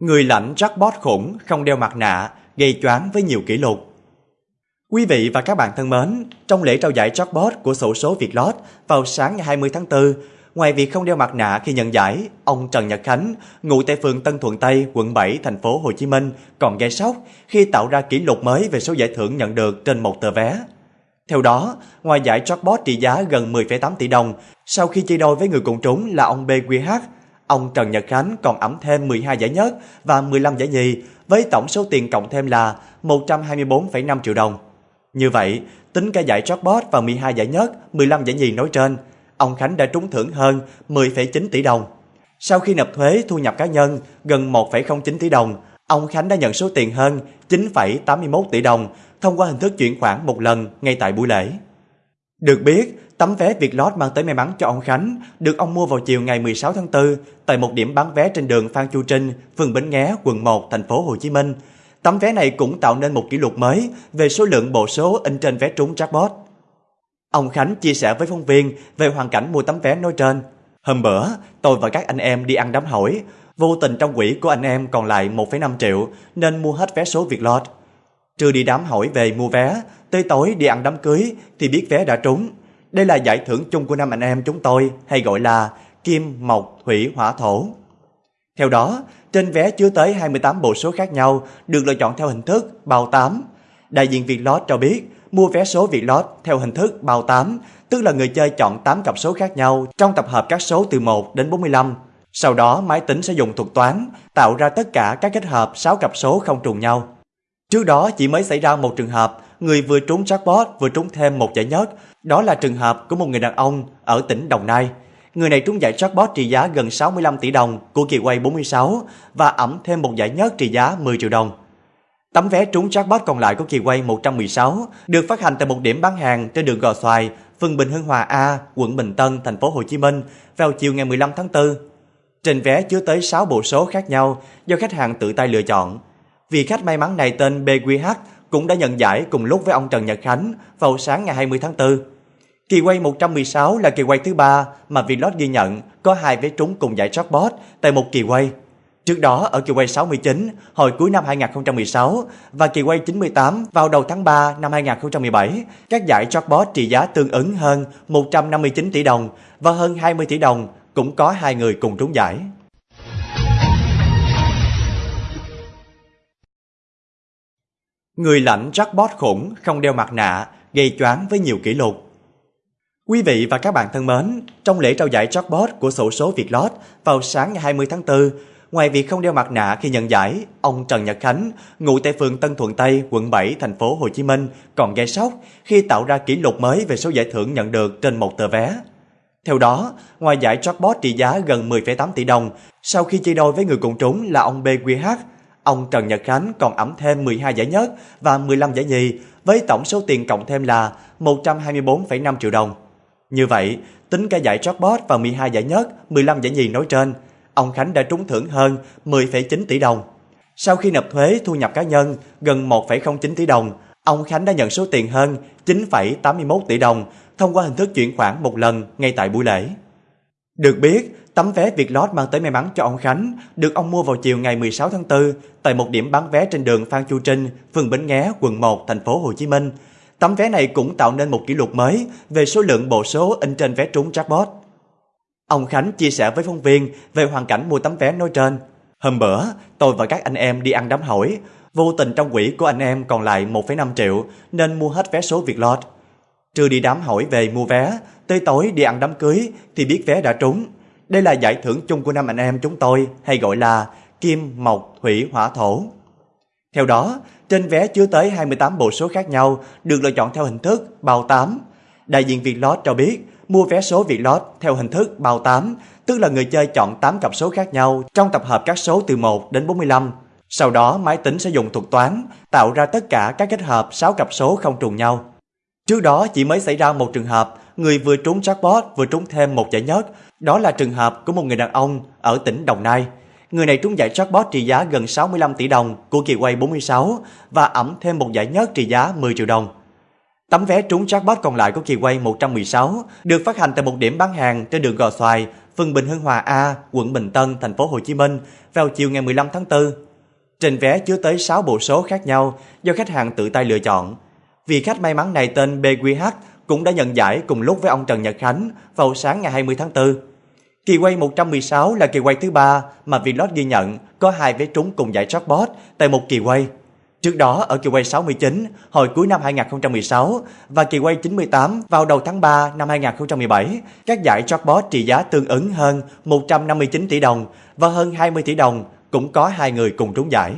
Người lãnh jackpot khủng không đeo mặt nạ, gây choáng với nhiều kỷ lục. Quý vị và các bạn thân mến, trong lễ trao giải jackpot của sổ số Vietlott vào sáng ngày 20 tháng 4, ngoài việc không đeo mặt nạ khi nhận giải, ông Trần Nhật Khánh, ngụ tại phường Tân Thuận Tây, quận 7, thành phố Hồ Chí Minh, còn gây sốc khi tạo ra kỷ lục mới về số giải thưởng nhận được trên một tờ vé. Theo đó, ngoài giải jackpot trị giá gần 10,8 tỷ đồng, sau khi chia đôi với người cùng trúng là ông BQH, ông Trần Nhật Khánh còn ẩm thêm 12 giải nhất và 15 giải nhì với tổng số tiền cộng thêm là 124,5 triệu đồng. Như vậy, tính cả giải jackpot và 12 giải nhất, 15 giải nhì nói trên, ông Khánh đã trúng thưởng hơn 10,9 tỷ đồng. Sau khi nộp thuế thu nhập cá nhân gần 1,09 tỷ đồng, ông Khánh đã nhận số tiền hơn 9,81 tỷ đồng thông qua hình thức chuyển khoản một lần ngay tại buổi lễ. Được biết, tấm vé Vietlott mang tới may mắn cho ông Khánh được ông mua vào chiều ngày 16 tháng 4 tại một điểm bán vé trên đường Phan Chu Trinh, phường Bến Nghé, quận 1, thành phố Hồ Chí Minh. Tấm vé này cũng tạo nên một kỷ lục mới về số lượng bộ số in trên vé trúng jackpot. Ông Khánh chia sẻ với phóng viên về hoàn cảnh mua tấm vé nói trên. Hôm bữa, tôi và các anh em đi ăn đám hỏi, vô tình trong quỹ của anh em còn lại 1,5 triệu nên mua hết vé số Vietlott. Trưa đi đám hỏi về mua vé, tới tối đi ăn đám cưới thì biết vé đã trúng. Đây là giải thưởng chung của năm anh em chúng tôi hay gọi là Kim, Mộc, Thủy, Hỏa, Thổ. Theo đó, trên vé chứa tới 28 bộ số khác nhau được lựa chọn theo hình thức bao 8. Đại diện vietlot cho biết mua vé số vietlot theo hình thức bao 8, tức là người chơi chọn 8 cặp số khác nhau trong tập hợp các số từ 1 đến 45. Sau đó máy tính sẽ dùng thuật toán tạo ra tất cả các kết hợp 6 cặp số không trùng nhau. Trước đó chỉ mới xảy ra một trường hợp người vừa trúng jackpot vừa trúng thêm một giải nhất, đó là trường hợp của một người đàn ông ở tỉnh Đồng Nai. Người này trúng giải jackpot trị giá gần 65 tỷ đồng của kỳ quay 46 và ẩm thêm một giải nhất trị giá 10 triệu đồng. Tấm vé trúng jackpot còn lại của kỳ quay 116 được phát hành tại một điểm bán hàng trên đường Gò Xoài, phường Bình Hưng Hòa A, quận Bình Tân, thành phố Hồ Chí Minh vào chiều ngày 15 tháng 4. Trên vé chứa tới 6 bộ số khác nhau do khách hàng tự tay lựa chọn. Vị khách may mắn này tên BQH cũng đã nhận giải cùng lúc với ông Trần Nhật Khánh vào sáng ngày 20 tháng 4. Kỳ quay 116 là kỳ quay thứ ba mà Vlog ghi nhận có hai vé trúng cùng giải jackpot tại một kỳ quay. Trước đó ở kỳ quay 69 hồi cuối năm 2016 và kỳ quay 98 vào đầu tháng 3 năm 2017, các giải jackpot trị giá tương ứng hơn 159 tỷ đồng và hơn 20 tỷ đồng cũng có hai người cùng trúng giải. Người lãnh jackpot khủng không đeo mặt nạ, gây choáng với nhiều kỷ lục. Quý vị và các bạn thân mến, trong lễ trao giải jackpot của sổ số Vietlott vào sáng ngày 20 tháng 4, ngoài việc không đeo mặt nạ khi nhận giải, ông Trần Nhật Khánh, ngụ tại phường Tân Thuận Tây, quận 7, thành phố Hồ Chí Minh, còn gây sốc khi tạo ra kỷ lục mới về số giải thưởng nhận được trên một tờ vé. Theo đó, ngoài giải jackpot trị giá gần 10,8 tỷ đồng, sau khi chia đôi với người cùng trúng là ông BQH, ông Trần Nhật Khánh còn ẩm thêm 12 giải nhất và 15 giải nhì với tổng số tiền cộng thêm là 124,5 triệu đồng. Như vậy, tính cả giải jackpot và 12 giải nhất, 15 giải nhì nói trên, ông Khánh đã trúng thưởng hơn 10,9 tỷ đồng. Sau khi nộp thuế thu nhập cá nhân gần 1,09 tỷ đồng, ông Khánh đã nhận số tiền hơn 9,81 tỷ đồng thông qua hình thức chuyển khoản một lần ngay tại buổi lễ. Được biết, tấm vé Vietlott mang tới may mắn cho ông Khánh được ông mua vào chiều ngày 16 tháng 4 tại một điểm bán vé trên đường Phan Chu Trinh, phường Bến Nghé, quận 1, thành phố Hồ Chí Minh. Tấm vé này cũng tạo nên một kỷ lục mới về số lượng bộ số in trên vé trúng jackpot. Ông Khánh chia sẻ với phóng viên về hoàn cảnh mua tấm vé nói trên. Hôm bữa, tôi và các anh em đi ăn đám hỏi, vô tình trong quỹ của anh em còn lại 1,5 triệu nên mua hết vé số Vietlott. Trưa đi đám hỏi về mua vé, tới tối đi ăn đám cưới thì biết vé đã trúng. Đây là giải thưởng chung của năm anh em chúng tôi hay gọi là Kim, Mộc, Thủy, Hỏa, Thổ. Theo đó, trên vé chứa tới 28 bộ số khác nhau được lựa chọn theo hình thức bao 8. Đại diện vietlot cho biết mua vé số vietlot theo hình thức bao 8, tức là người chơi chọn 8 cặp số khác nhau trong tập hợp các số từ 1 đến 45. Sau đó máy tính sẽ dùng thuật toán tạo ra tất cả các kết hợp 6 cặp số không trùng nhau. Trước đó chỉ mới xảy ra một trường hợp người vừa trúng jackpot vừa trúng thêm một giải nhất, đó là trường hợp của một người đàn ông ở tỉnh Đồng Nai. Người này trúng giải jackpot trị giá gần 65 tỷ đồng của kỳ quay 46 và ẩm thêm một giải nhất trị giá 10 triệu đồng. Tấm vé trúng jackpot còn lại của kỳ quay 116 được phát hành tại một điểm bán hàng trên đường Gò Xoài, phường Bình Hưng Hòa A, quận Bình Tân, thành phố Hồ Chí Minh vào chiều ngày 15 tháng 4. Trên vé chứa tới 6 bộ số khác nhau do khách hàng tự tay lựa chọn. Vị khách may mắn này tên BQH cũng đã nhận giải cùng lúc với ông Trần Nhật Khánh vào sáng ngày 20 tháng 4. Kỳ quay 116 là kỳ quay thứ ba mà Vlog ghi nhận có hai vé trúng cùng giải jackpot tại một kỳ quay. Trước đó ở kỳ quay 69 hồi cuối năm 2016 và kỳ quay 98 vào đầu tháng 3 năm 2017, các giải jackpot trị giá tương ứng hơn 159 tỷ đồng và hơn 20 tỷ đồng cũng có hai người cùng trúng giải.